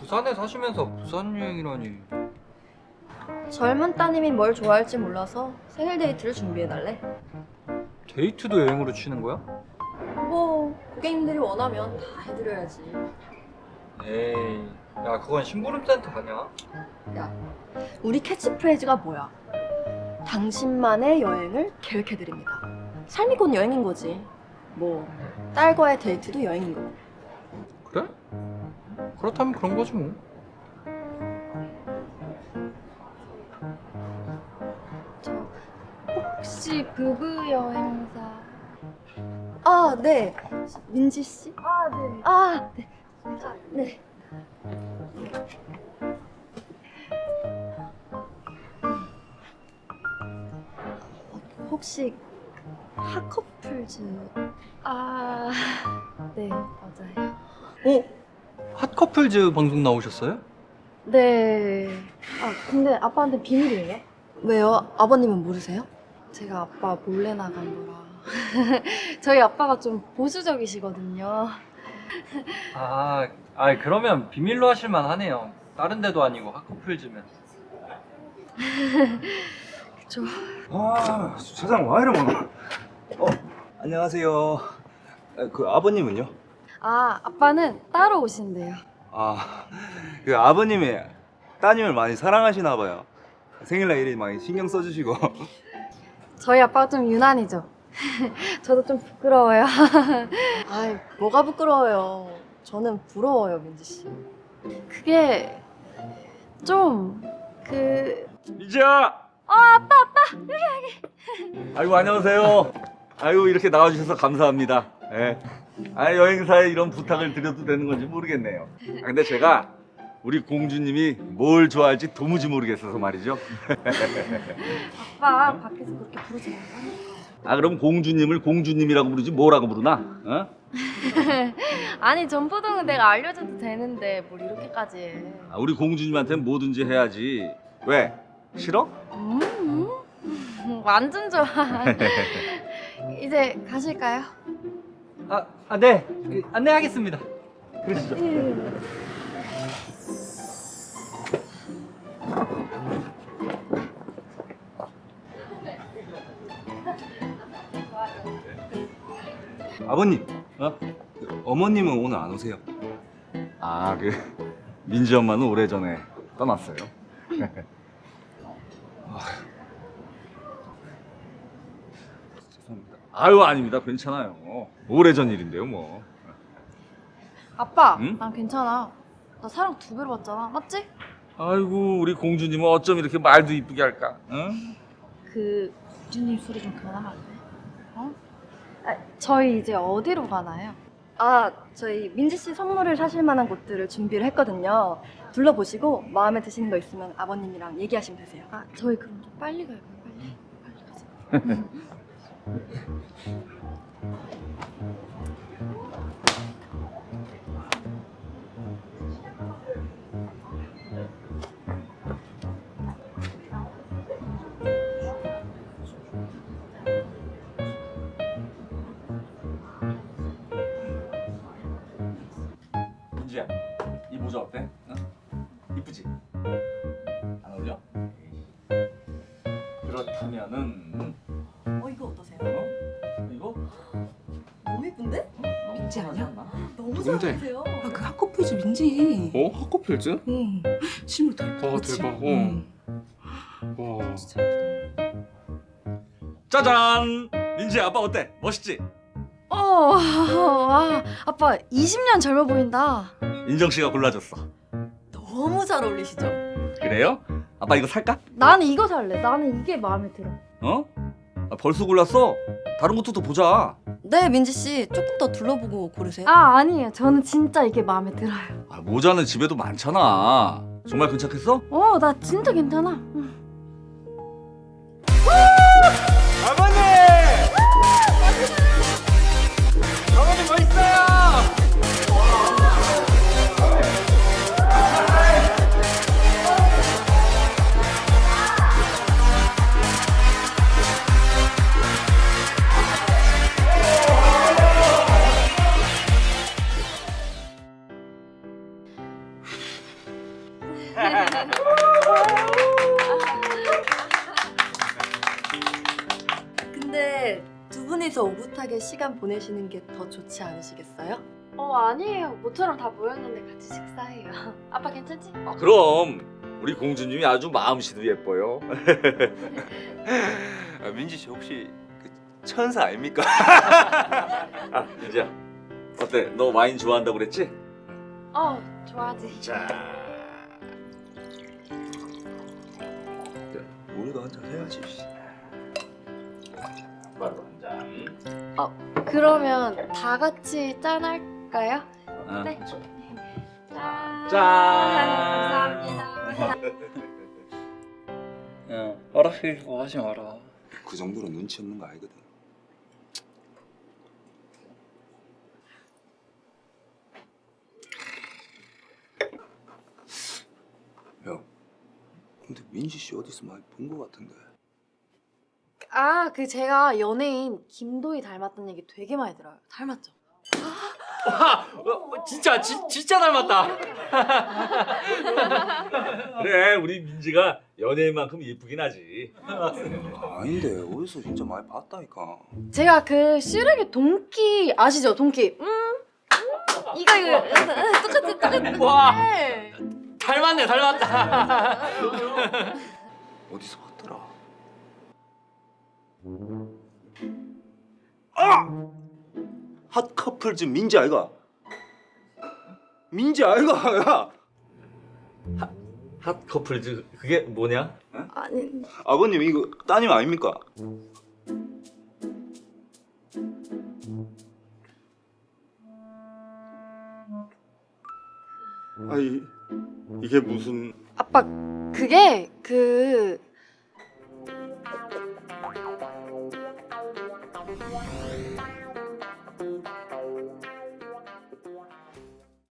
부산에 사시면서 부산 여행이라니 젊은 따님이 뭘 좋아할지 몰라서 생일 데이트를 준비해달래. 데이트도 여행으로 치는 거야? 뭐 고객님들이 원하면 다 해드려야지. 에이 야 그건 심부름센터 아니야? 야, 우리 캐치프레이즈가 뭐야? 당신만의 여행을 계획해드립니다. 삶이 곧 여행인 거지. 뭐 딸과의 데이트도 여행인 거고. 그래? 그렇다면 그런 거지 뭐 저 혹시 부부 여행사 아, 네. 민지 씨? 아 네. 아, 네. 네. 혹시 핫커플즈 아, 네, 맞아요. 어? 핫커플즈 방송 나오셨어요? 네. 아, 근데 아빠한테 비밀이에요? 왜요? 아버님은 모르세요? 제가 아빠 몰래 나간 거라. 저희 아빠가 좀 보수적이시거든요. 아, 아 그러면 비밀로 하실만 하네요 다른 데도 아니고 핫커플즈면 저 아, 세상 와 이래 많아. 어, 안녕하세요. 아, 그 아버님은요? 아, 아빠는 따로 오신대요. 아, 그 아버님이 따님을 많이 사랑하시나 봐요. 생일날 일이 많이 신경 써주시고. 저희 아빠가 좀 유난이죠. 저도 좀 부끄러워요. 아이, 뭐가 부끄러워요. 저는 부러워요, 민지 씨. 그게 좀 그 민지야. 어, 아빠, 아빠, 여기 여기. 아이고 안녕하세요. 아이고 이렇게 나와주셔서 감사합니다. 예. 아 여행사에 이런 부탁을 드려도 되는 건지 모르겠네요. 아, 근데 제가 우리 공주님이 뭘 좋아할지 도무지 모르겠어서 말이죠. 아빠 밖에서 그렇게 부르지 말고. 아 그럼 공주님을 공주님이라고 부르지 뭐라고 부르나? 어? 아니 전포동은 내가 알려줘도 되는데 뭘 이렇게까지 해. 아, 우리 공주님한테 뭐든지 해야지. 왜? 싫어? 음, 완전 좋아. 이제 가실까요? 아, 아 네. 그, 안내하겠습니다 그러시죠. 아버님, 어? 그 어머님은 오늘 안 오세요? 아, 그 민지 엄마는 오래전에 떠났어요. 아, 죄송합니다. 아유, 아닙니다. 괜찮아요. 오래전 일인데요, 뭐. 아빠, 응? 난 괜찮아. 나 사랑 두 배로 받잖아, 맞지? 아이고, 우리 공주님은 어쩜 이렇게 말도 이쁘게 할까? 응? 그 공주님 소리 좀 그만하면 안 돼? 어? 아, 저희 이제 어디로 가나요? 아, 저희 민지 씨 선물을 사실 만한 곳들을 준비를 했거든요. 둘러보시고 마음에 드시는 거 있으면 아버님이랑 얘기하시면 되세요. 아, 저희 그럼 좀 빨리 가요. 빨리. 빨리 가자. 민지야, 이 모자 어때? 어? 이쁘지? 안 어울려? 그렇다면은 민지 아니야? 너무 누군데? 잘하세요. 아, 그 핫커플즈 민지. 어? 핫커플즈? 응. 실물 다 예쁘다. 와? 대박. 어. 응. 와 진짜 예쁘다. 짜잔! 민지 아빠 어때? 멋있지? 어, 와, 아빠 20년 젊어 보인다. 인정 씨가 골라줬어. 너무 잘 어울리시죠? 그래요? 아빠 이거 살까? 나는 이거 살래. 나는 이게 마음에 들어. 어? 아, 벌써 골랐어? 다른 것도 더 보자. 네, 민지 씨 조금 더 둘러보고 고르세요. 아, 아니에요. 저는 진짜 이게 마음에 들어요. 아, 모자는 집에도 많잖아. 정말 괜찮겠어? 어, 나 진짜 괜찮아. 따뜻하게 시간 보내시는 게 더 좋지 않으시겠어요? 어 아니에요. 모처럼 다 모였는데 같이 식사해요. 아빠 괜찮지? 아, 그럼 우리 공주님이 아주 마음씨도 예뻐요. 아, 민지 씨 혹시 그 천사 아닙니까? 아, 민지야. 어때? 너 와인 좋아한다고 그랬지? 어 좋아하지. 자. 우리도 한잔 해야지. 잔. 그러면 다 같이 짠 할까요? 아, 네. 그렇죠. 짠. 짠. 감사합니다. 야 허락해주고 하지 마라 그 정도로 눈치 없는 거 아니거든. 야, 근데 민지 씨 어디서 많이 본 거 같은데. 아, 그 제가 연예인 김도희 닮았다는 얘기 되게 많이 들어요. 닮았죠? 어, 진짜 지, 진짜 닮았다 그래, 우리 민지가 연예인만큼 예쁘긴 하지. 아닌데 어디서 진짜 많이 봤다니까. 제가 그 슈렉의 동키 아시죠? 동키. 음. 음, 이거 이거 똑같이 똑같이. 와. 네. 닮았네 닮았다 어디서 봤더라. 아! 핫 커플 즈 민지 아이가. 민지 아이가 야. 핫 커플 즈 그게 뭐냐? 아니, 아버님 이거 따님 아닙니까? 아이 이게 무슨 아빠 그게 그